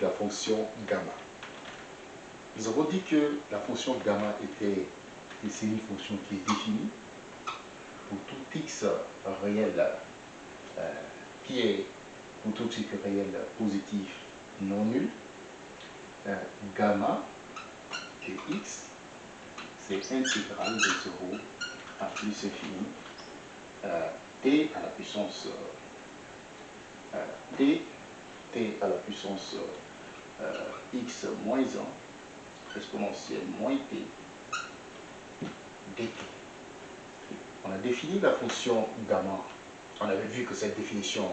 la fonction gamma. Nous avons dit que la fonction gamma était c'est une fonction qui est définie pour tout x réel euh, qui est pour tout x réel positif non nul. Euh, gamma de x, c'est intégral de 0 à plus infini euh, t à la puissance t, t à la puissance x moins 1 exponentielle moins t dt. On a défini la fonction gamma. On avait vu que cette définition,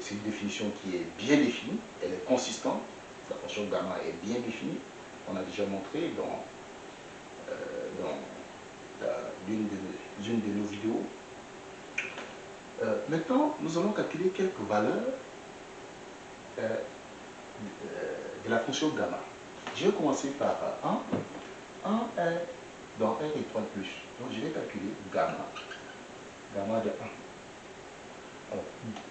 c'est une définition qui est bien définie, elle est consistante. La fonction gamma est bien définie. On a déjà montré dans, euh, l'une de, nos vidéos. Euh, maintenant, nous allons calculer quelques valeurs euh, la fonction gamma. Je vais commencer par 1. 1 est dans R étoile plus. Donc je vais calculer gamma. Gamma de 1. Alors,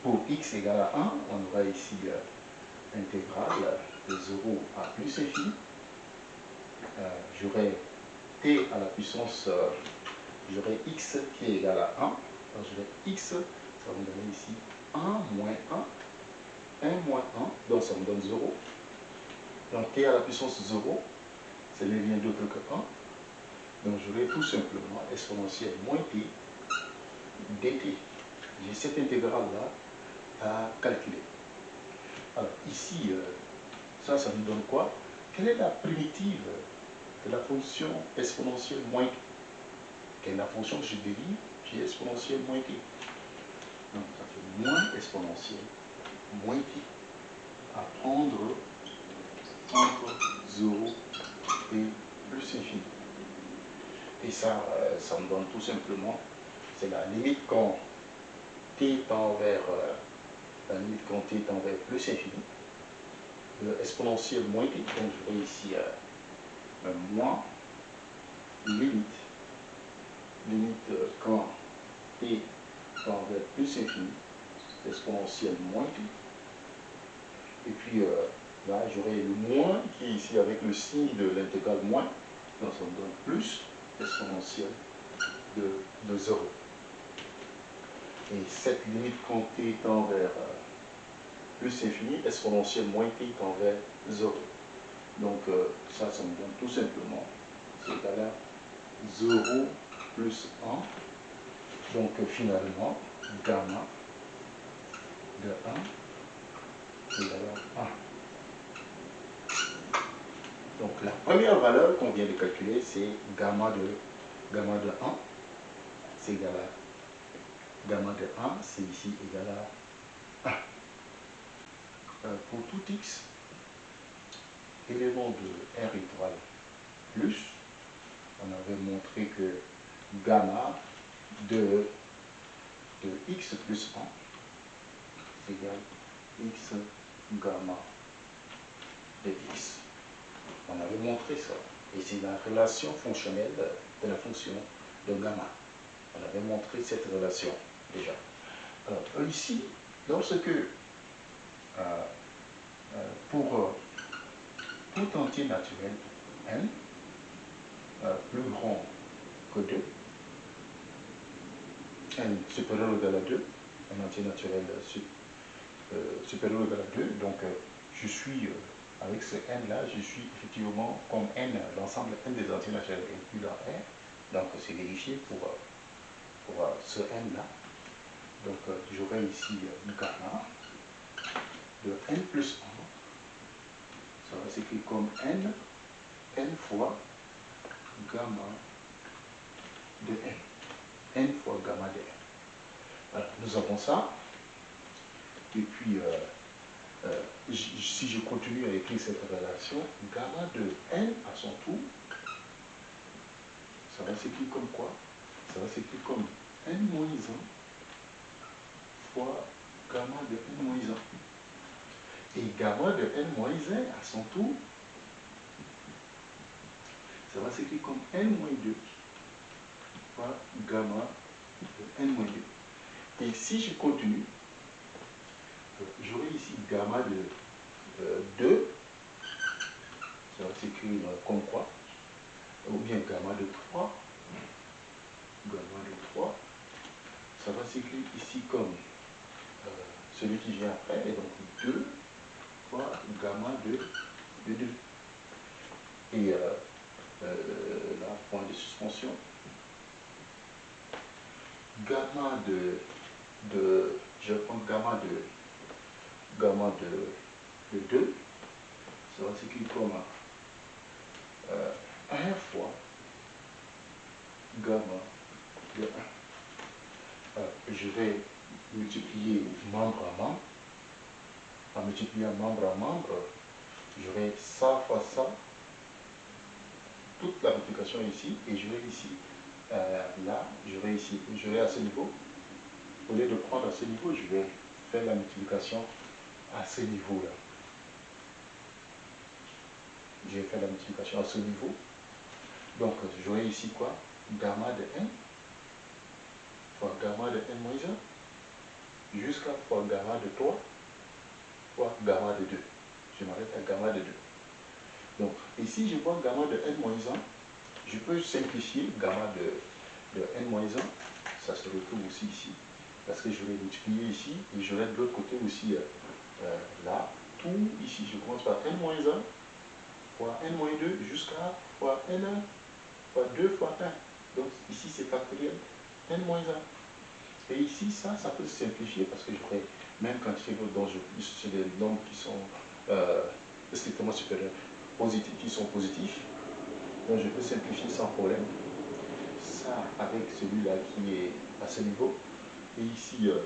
pour x égale à 1, on aura ici euh, intégrale de 0 à plus infini. Euh, j'aurai t à la puissance, euh, j'aurai x qui est égal à 1. Alors j'aurai x, ça va me donner ici 1 moins 1. 1 moins 1, donc ça me donne 0. Donc t à la puissance 0, ça ne vient d'autre que 1. Donc j'aurai tout simplement exponentielle moins t dt. J'ai cette intégrale-là à calculer. Alors ici, euh, ça, ça nous donne quoi? Quelle est la primitive de la fonction exponentielle moins t? Quelle est la fonction que je dérive J'ai exponentielle moins t. Donc ça fait moins exponentielle moins t à prendre entre 0 et plus infini. Et ça, euh, ça me donne tout simplement, c'est la limite quand t tend vers, euh, la limite quand t tend vers plus infini, exponentielle moins t, donc je vois ici euh, moins limite, limite quand t tend vers plus infini, exponentielle moins t, et puis là j'aurai le moins qui est ici avec le signe de l'intégrale moins, donc ça me donne plus, exponentielle de, 0. Et cette limite quand t tend vers euh, plus infini, exponentielle moins t tend vers 0. Donc euh, ça, ça me donne tout simplement, c'est égal à 0 plus 1. Donc euh, finalement, gamma de 1 égal à 1. Donc la première valeur qu'on vient de calculer, c'est gamma de, gamma de 1. C'est égal à gamma de 1, c'est ici égal à 1. Euh, pour tout x, élément de R étoile plus, on avait montré que gamma de, de x plus 1 c'est égal à x gamma de x. On avait montré ça. Et c'est la relation fonctionnelle de la fonction de gamma. On avait montré cette relation déjà. Alors, ici, lorsque euh, euh, pour tout euh, entier naturel n plus grand que 2, n supérieur ou égal à 2, un entier naturel supérieur ou égal à 2, donc je suis avec ce n-là, je suis effectivement comme n, l'ensemble n des entiers naturels inclus dans R. Donc c'est vérifié pour, pour ce n-là. Donc j'aurai ici gamma de n plus 1. Ça va s'écrire comme n, n fois gamma de n. n fois gamma de n. Voilà, nous avons ça. Et puis, euh, euh, si je continue à écrire cette relation, gamma de n à son tour, ça va s'écrire comme quoi? Ça va s'écrire comme n moins 1 fois gamma de n moins 1. Et gamma de n moins 1 à son tour, ça va s'écrire comme n moins 2 fois gamma de n moins 2. Et si je continue, j'aurai ici gamma de 2, ça va s'écrire comme quoi, ou bien gamma de 3, gamma de 3, ça va s'écrire ici comme euh, celui qui vient après, et donc 2 fois gamma de, de 2. Et euh, euh, là, point de suspension, gamma de, de je prends gamma de gamma de, de 2, ça va s'écrire comme euh, 1 fois gamma de 1. Euh, je vais multiplier membre à membre. En multipliant membre à membre, j'aurai ça fois ça, toute la multiplication ici, et je vais ici, euh, là, je vais ici, je vais à ce niveau. Au lieu de prendre à ce niveau, je vais faire la multiplication à ce niveau-là. Je vais faire la multiplication à ce niveau. Donc, j'aurai ici quoi? Gamma de n fois gamma de n moins 1 jusqu'à fois gamma de 3 fois gamma de 2. Je m'arrête à gamma de 2. Donc, ici, je vois gamma de n moins 1. Je peux simplifier gamma de, de n moins 1. Ça se retrouve aussi ici. Parce que je vais multiplier ici et je vais de l'autre côté aussi euh, là. Tout ici, je commence par n moins 1 fois n moins 2 jusqu'à fois n1 fois 2 fois 1. Donc ici, c'est factoriel n moins 1. Et ici, ça, ça peut se simplifier parce que j'aurai même quantité dont je c'est des nombres qui sont euh, strictement supérieurs, positifs, qui sont positifs. Donc je peux simplifier sans problème. Ça avec celui-là qui est à ce niveau. Et ici, euh,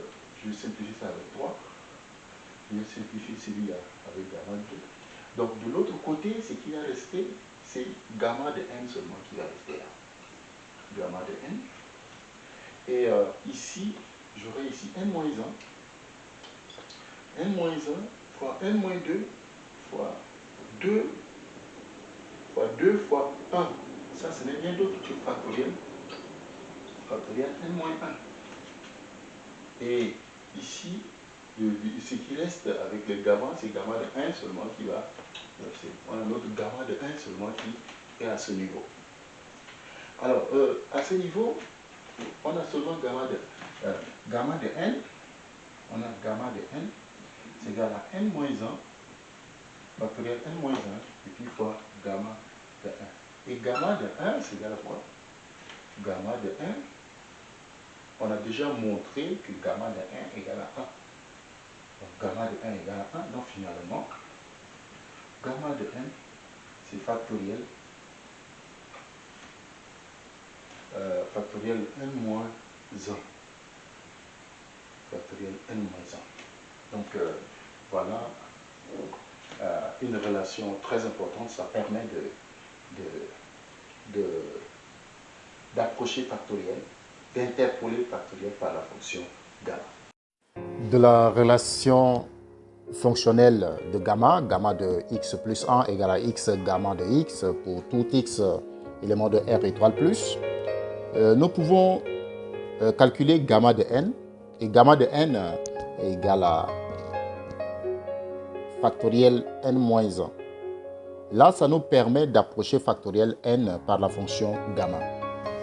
je vais simplifier ça avec 3. Vais simplifier celui-là avec gamma 2. Donc de l'autre côté, ce qui va rester, c'est gamma de n seulement qui va rester là. Gamma de n. Et euh, ici, j'aurai ici n moins 1. n moins 1 fois n moins 2 fois 2 fois 2 fois 1. Ça, ce n'est rien d'autre que factoriel. Factoriel n moins 1. Et ici, ce qui reste avec le gamma, c'est gamma de 1 seulement qui va. On a notre gamma de 1 seulement qui est à ce niveau. Alors, euh, à ce niveau, on a seulement gamma de, euh, gamma de n. On a gamma de n, c'est égal à n moins 1, factoriel n moins 1, et puis fois gamma de 1. Et gamma de 1, c'est égal à quoi? Gamma de 1, on a déjà montré que gamma de 1 égale à 1. Gamma de 1 égale à 1. Donc finalement, gamma de n, c'est factoriel, euh, factoriel n moins 1. Factoriel n moins 1. Donc euh, voilà euh, une relation très importante. Ça permet de, de, d'approcher factoriel, d'interpoler factoriel par la fonction gamma de la relation fonctionnelle de gamma, gamma de x plus 1 égale à x gamma de x pour tout x élément de R étoile plus, euh, nous pouvons euh, calculer gamma de n et gamma de n est égal à factoriel n moins 1. Là, ça nous permet d'approcher factoriel n par la fonction gamma.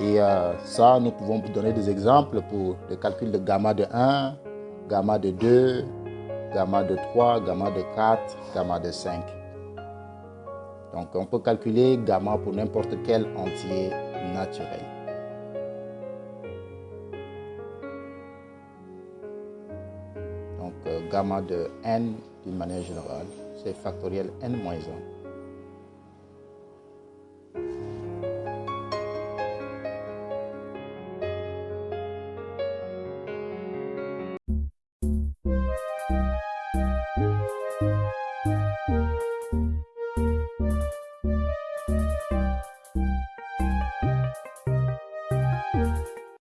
Et euh, ça, nous pouvons donner des exemples pour le calcul de gamma de 1, gamma de 2, gamma de 3, gamma de 4, gamma de 5. Donc on peut calculer gamma pour n'importe quel entier naturel. Donc euh, gamma de n d'une manière générale, c'est factoriel n-1